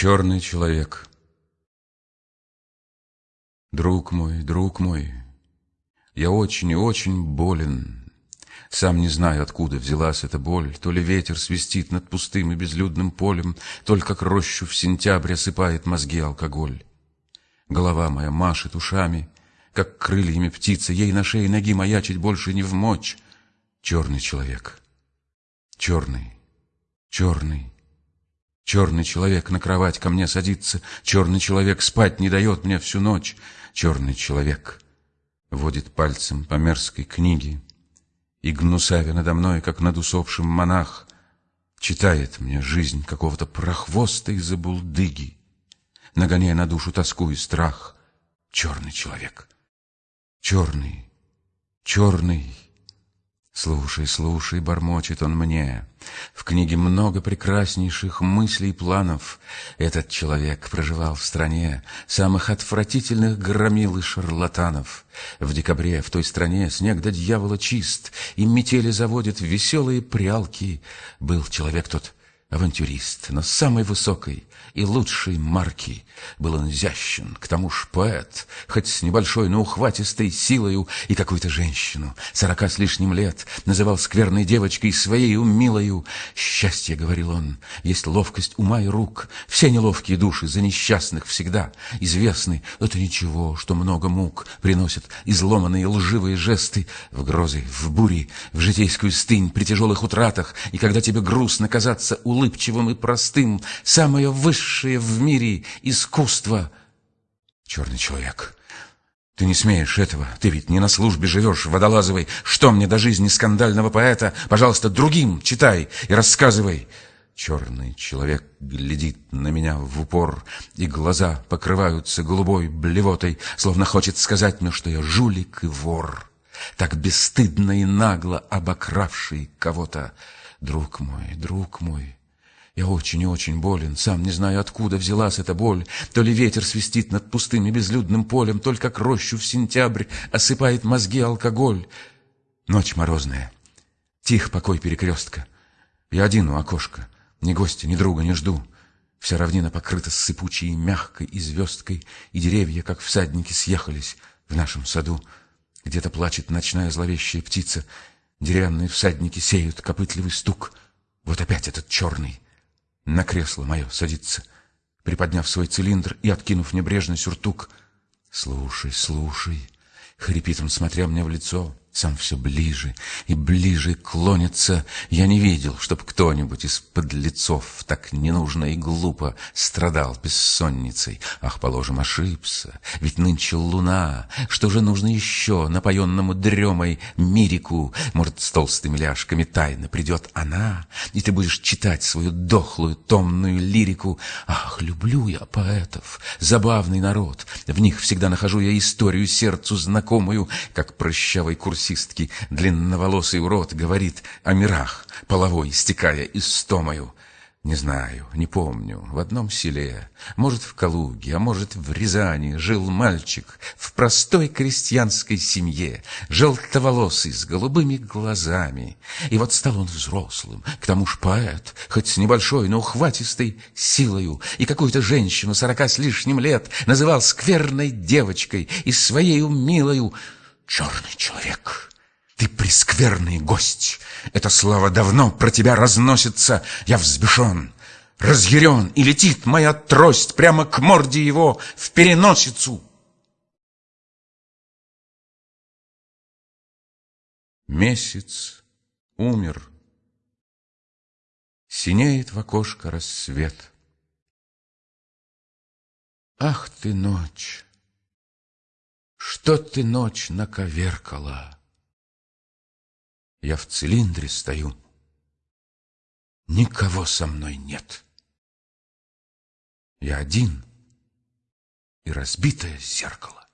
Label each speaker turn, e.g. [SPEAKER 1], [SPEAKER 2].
[SPEAKER 1] Черный человек Друг мой, друг мой, я очень и очень болен. Сам не знаю, откуда взялась эта боль. То ли ветер свистит над пустым и безлюдным полем, То ли как рощу в сентябре осыпает мозги алкоголь. Голова моя машет ушами, как крыльями птицы, Ей на шее ноги маячить больше не в мочь. Черный человек, черный, черный, Черный человек на кровать ко мне садится, Черный человек спать не дает мне всю ночь. Черный человек водит пальцем по мерзкой книге, И гнусавя надо мной, как над усопшим монах, Читает мне жизнь какого-то прохвоста из-за булдыги, Нагоняя на душу тоску и страх. Черный человек, черный, черный, Слушай, слушай, бормочет он мне. В книге много прекраснейших мыслей и планов. Этот человек проживал в стране самых отвратительных громил и шарлатанов. В декабре в той стране снег до дьявола чист, и метели заводят веселые прялки. Был человек тот авантюрист, но самой высокой и лучшей марки. Был он изящен, к тому ж поэт, хоть с небольшой, но ухватистой силою, и какую-то женщину, сорока с лишним лет, называл скверной девочкой своей милою. Счастье, говорил он, есть ловкость ума и рук, все неловкие души за несчастных всегда известны. Это ничего, что много мук приносят изломанные лживые жесты в грозы, в бури, в житейскую стынь, при тяжелых утратах, и когда тебе грустно казаться улыбкой, улыбчивым и простым, самое высшее в мире искусство. Черный человек, ты не смеешь этого, ты ведь не на службе живешь, водолазовой. Что мне до жизни скандального поэта? Пожалуйста, другим читай и рассказывай. Черный человек глядит на меня в упор, и глаза покрываются голубой блевотой, словно хочет сказать мне, что я жулик и вор, так бесстыдно и нагло обокравший кого-то. Друг мой, друг мой, я очень и очень болен, сам не знаю, откуда взялась эта боль. То ли ветер свистит над пустым и безлюдным полем, то ли как рощу в сентябрь осыпает мозги алкоголь. Ночь морозная, тих покой перекрестка. Я один у окошка, ни гостя, ни друга не жду. Вся равнина покрыта сыпучей мягкой и звездкой, и деревья, как всадники, съехались в нашем саду. Где-то плачет ночная зловещая птица, деревянные всадники сеют копытливый стук. Вот опять этот черный на кресло мое садится, приподняв свой цилиндр и откинув небрежно сюртук. «Слушай, слушай!» — хрипит он, смотря мне в лицо сам все ближе и ближе клонится. Я не видел, чтоб кто-нибудь из подлецов так ненужно и глупо страдал бессонницей. Ах, положим, ошибся, ведь нынче луна. Что же нужно еще напоенному дремой мирику? Может, с толстыми ляжками тайно придет она, и ты будешь читать свою дохлую томную лирику. Ах, люблю я поэтов, забавный народ. В них всегда нахожу я историю сердцу знакомую, как прыщавый курсив таксистки длинноволосый урод говорит о мирах, половой, стекая истомою. Не знаю, не помню. В одном селе, может, в Калуге, а может, в Рязани, жил мальчик в простой крестьянской семье, желтоволосый, с голубыми глазами. И вот стал он взрослым, к тому ж поэт, хоть с небольшой, но ухватистой силою, и какую-то женщину сорока с лишним лет называл скверной девочкой и своей милою черный человек. Ты прескверный гость. Эта слава давно про тебя разносится. Я взбешен, разъярен, и летит моя трость прямо к морде его в переносицу. Месяц умер. Синеет в окошко рассвет. Ах ты, ночь! Что ты ночь наковеркала? Я в цилиндре стою. Никого со мной нет. Я один и разбитое зеркало.